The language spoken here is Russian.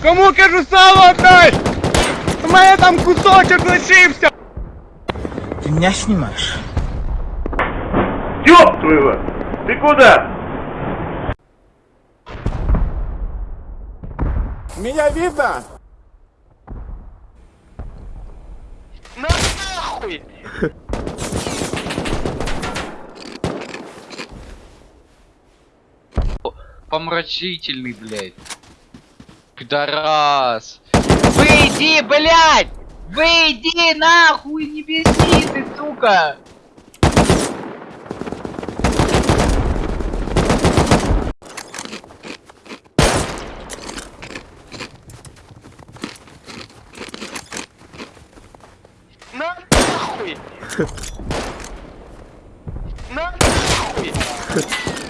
Кому кажу сало отдай! У мене там кусочок лишився! Ты меня снимаешь? Ёб твою! Ты куда? Меня видно? Помрачительный, блядь. Пидорас. Выйди, блядь! Выйди нахуй, не беси ты, сука! На нахуй! На нахуй!